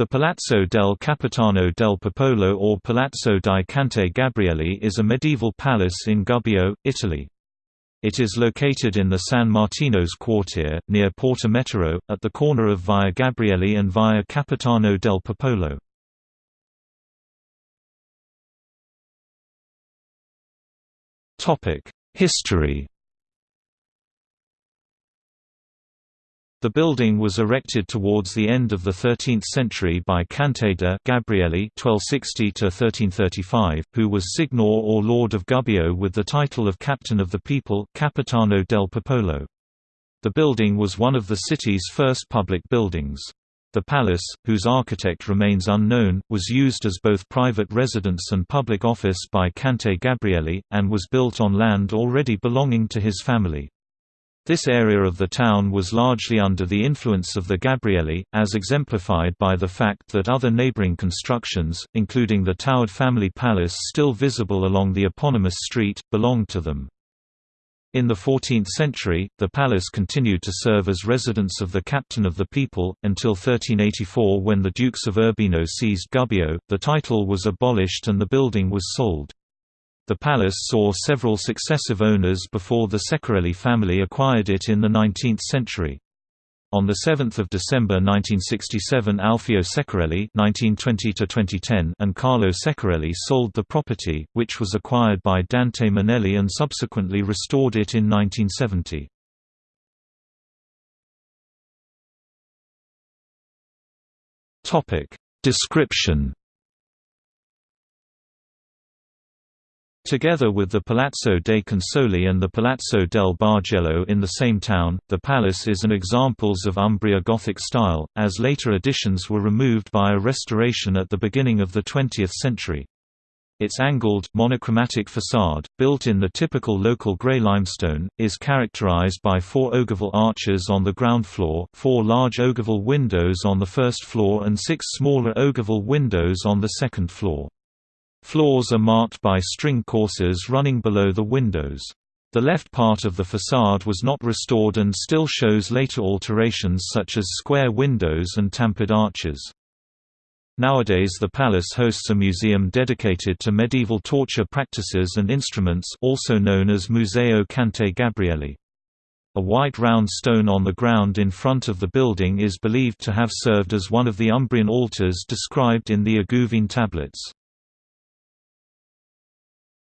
The Palazzo del Capitano del Popolo or Palazzo di Cante Gabrielli is a medieval palace in Gubbio, Italy. It is located in the San Martino's quartier, near Porta Metauro, at the corner of Via Gabrielli and Via Capitano del Popolo. History The building was erected towards the end of the 13th century by Canteda Gabrielli (1260–1335), who was signor or lord of Gubbio with the title of captain of the people (Capitano del Popolo). The building was one of the city's first public buildings. The palace, whose architect remains unknown, was used as both private residence and public office by Cante Gabrielli, and was built on land already belonging to his family. This area of the town was largely under the influence of the Gabrielli, as exemplified by the fact that other neighboring constructions, including the towered family palace still visible along the eponymous street, belonged to them. In the 14th century, the palace continued to serve as residence of the captain of the people, until 1384 when the Dukes of Urbino seized Gubbio, the title was abolished and the building was sold. The palace saw several successive owners before the Seccarelli family acquired it in the 19th century. On 7 December 1967 Alfio Seccarelli (1920–2010) and Carlo Seccarelli sold the property, which was acquired by Dante Manelli and subsequently restored it in 1970. Description Together with the Palazzo dei Consoli and the Palazzo del Bargello in the same town, the palace is an examples of Umbria Gothic style, as later additions were removed by a restoration at the beginning of the 20th century. Its angled, monochromatic facade, built in the typical local grey limestone, is characterized by four ogival arches on the ground floor, four large ogival windows on the first floor and six smaller ogival windows on the second floor. Floors are marked by string courses running below the windows. The left part of the facade was not restored and still shows later alterations such as square windows and tampered arches. Nowadays the palace hosts a museum dedicated to medieval torture practices and instruments also known as Museo Cante Gabrielli. A white round stone on the ground in front of the building is believed to have served as one of the Umbrian altars described in the Iguvine tablets.